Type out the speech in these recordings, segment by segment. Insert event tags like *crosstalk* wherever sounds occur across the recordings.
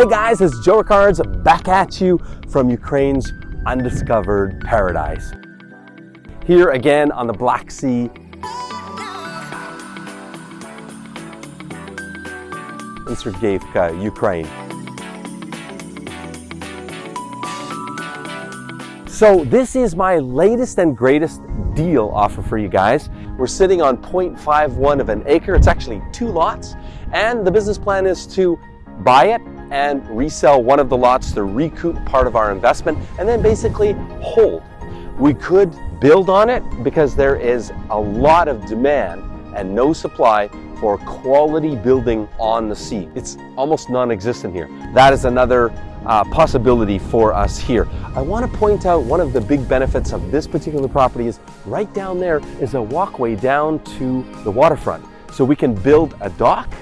Hey guys, it's Joe Ricards back at you from Ukraine's undiscovered paradise. Here again on the Black Sea. In Sergeyevka, Ukraine. So this is my latest and greatest deal offer for you guys. We're sitting on 0.51 of an acre. It's actually two lots. And the business plan is to buy it and resell one of the lots to recoup part of our investment and then basically hold. We could build on it because there is a lot of demand and no supply for quality building on the sea. It's almost non-existent here. That is another uh, possibility for us here. I want to point out one of the big benefits of this particular property is right down there is a walkway down to the waterfront. So we can build a dock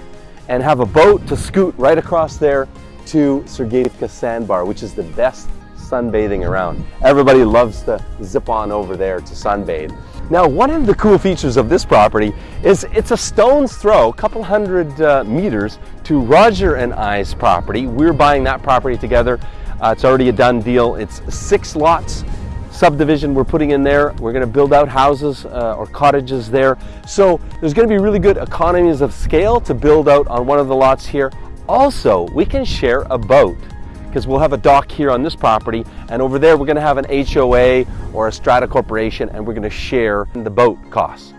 and have a boat to scoot right across there to Sergeyevka Sandbar, which is the best sunbathing around. Everybody loves to zip on over there to sunbathe. Now, one of the cool features of this property is it's a stone's throw, a couple hundred uh, meters to Roger and I's property. We're buying that property together. Uh, it's already a done deal. It's six lots subdivision we're putting in there. We're going to build out houses uh, or cottages there. So there's going to be really good economies of scale to build out on one of the lots here. Also, we can share a boat because we'll have a dock here on this property and over there we're going to have an HOA or a strata corporation and we're going to share the boat costs.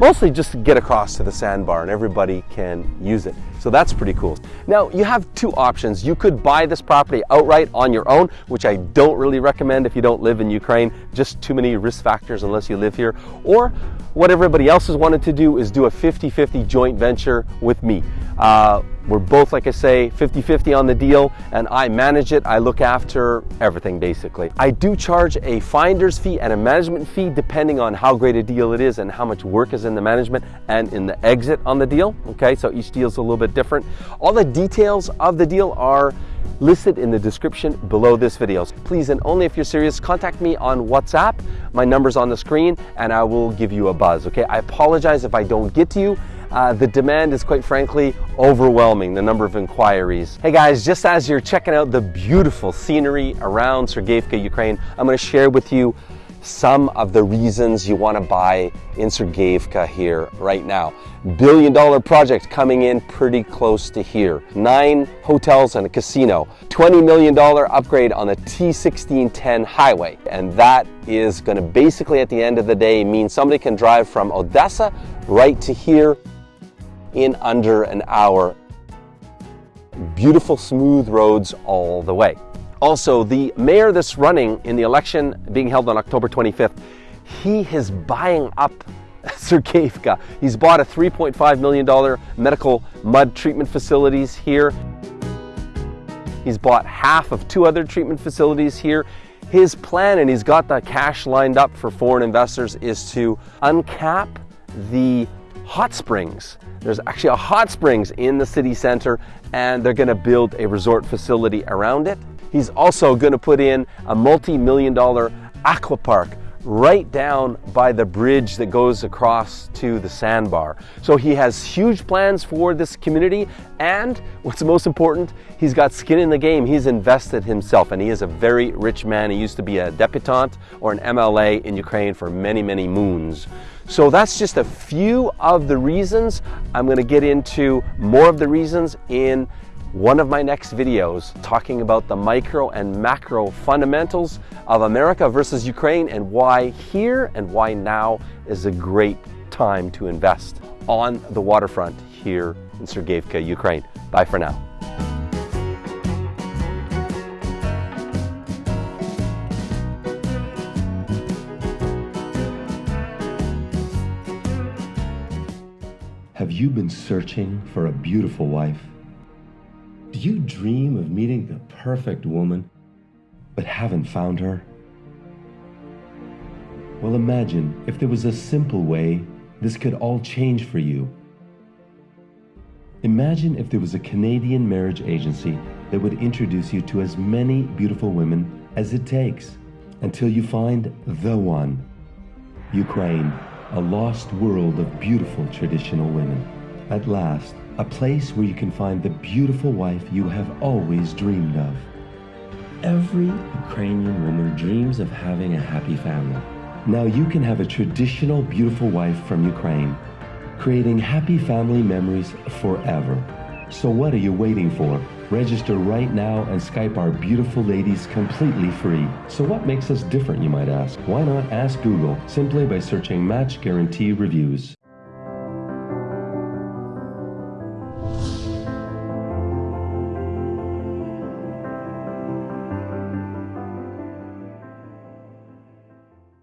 Mostly just to get across to the sandbar and everybody can use it. So that's pretty cool. Now you have two options. You could buy this property outright on your own, which I don't really recommend if you don't live in Ukraine, just too many risk factors unless you live here. Or what everybody else has wanted to do is do a 50-50 joint venture with me. Uh, we're both, like I say, 50-50 on the deal and I manage it. I look after everything basically. I do charge a finder's fee and a management fee depending on how great a deal it is and how much work is in the management and in the exit on the deal. Okay, so each deal is a little bit different. All the details of the deal are listed in the description below this video. Please, and only if you're serious, contact me on WhatsApp. My number's on the screen and I will give you a buzz, okay? I apologize if I don't get to you. Uh, the demand is quite frankly overwhelming, the number of inquiries. Hey guys, just as you're checking out the beautiful scenery around Sergeyevka, Ukraine, I'm gonna share with you some of the reasons you want to buy in Sergeyevka here right now. Billion dollar project coming in pretty close to here. Nine hotels and a casino. $20 million upgrade on the T1610 highway. And that is going to basically at the end of the day mean somebody can drive from Odessa right to here in under an hour. Beautiful smooth roads all the way. Also, the mayor that's running in the election being held on October 25th, he is buying up *laughs* Sergeyevka. He's bought a $3.5 million medical mud treatment facilities here. He's bought half of two other treatment facilities here. His plan, and he's got the cash lined up for foreign investors, is to uncap the hot springs. There's actually a hot springs in the city center, and they're gonna build a resort facility around it. He's also going to put in a multi-million dollar aqua park right down by the bridge that goes across to the sandbar. So he has huge plans for this community and what's most important, he's got skin in the game. He's invested himself and he is a very rich man. He used to be a deputant or an MLA in Ukraine for many, many moons. So that's just a few of the reasons. I'm going to get into more of the reasons in one of my next videos talking about the micro and macro fundamentals of America versus Ukraine and why here and why now is a great time to invest on the waterfront here in Sergeyevka, Ukraine. Bye for now. Have you been searching for a beautiful wife? Do you dream of meeting the perfect woman, but haven't found her? Well, imagine if there was a simple way this could all change for you. Imagine if there was a Canadian marriage agency that would introduce you to as many beautiful women as it takes until you find the one. Ukraine, a lost world of beautiful traditional women. At last, a place where you can find the beautiful wife you have always dreamed of. Every Ukrainian woman dreams of having a happy family. Now you can have a traditional beautiful wife from Ukraine, creating happy family memories forever. So what are you waiting for? Register right now and Skype our beautiful ladies completely free. So what makes us different, you might ask? Why not ask Google simply by searching Match Guarantee Reviews?